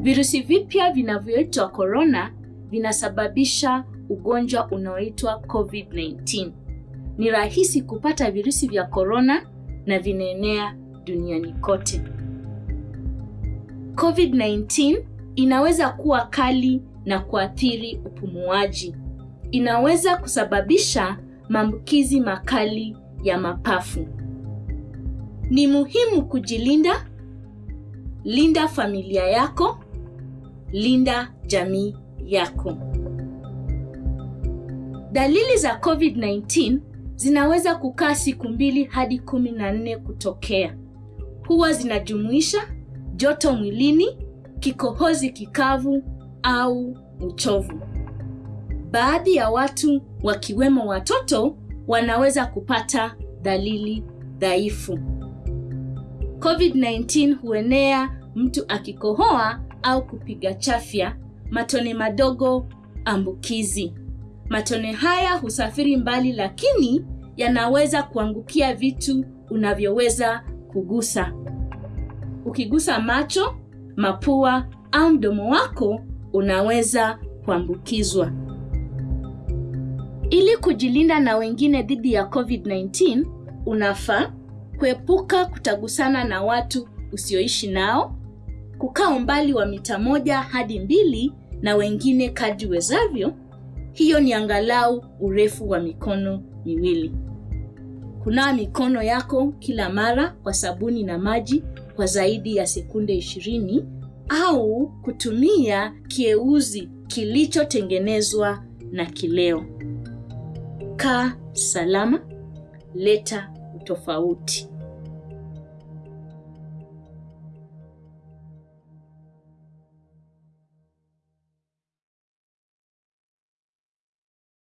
Virusi vipya vinavyoitwa korona vinasababisha ugonjwa unaoitwa COVID-19. Ni rahisi kupata virusi vya korona na vinaenea duniani kote. COVID-19 inaweza kuwa kali na kuathiri upumuaji. Inaweza kusababisha maambukizi makali ya mapafu. Ni muhimu kujilinda. Linda familia yako, linda jamii yako. Dalili za COVID-19 zinaweza kukaa siku mbili hadi kumi na nne kutokea. Huwa zinajumuisha joto mwilini, kikohozi kikavu au uchovu. Baadhi ya watu wakiwemo watoto wanaweza kupata dalili dhaifu. COVID-19 huenea mtu akikohoa au kupiga chafya, matone madogo ambukizi. Matone haya husafiri mbali, lakini yanaweza kuangukia vitu unavyoweza kugusa. Ukigusa macho, mapua au mdomo wako, unaweza kuambukizwa. Ili kujilinda na wengine dhidi ya COVID-19, unafaa kuepuka kutagusana na watu usioishi nao, kukaa umbali wa mita moja hadi mbili na wengine kadri wezavyo. Hiyo ni angalau urefu wa mikono miwili. Kunawa mikono yako kila mara kwa sabuni na maji kwa zaidi ya sekunde 20 au kutumia kieuzi kilichotengenezwa na kileo. Kaa salama, leta utofauti.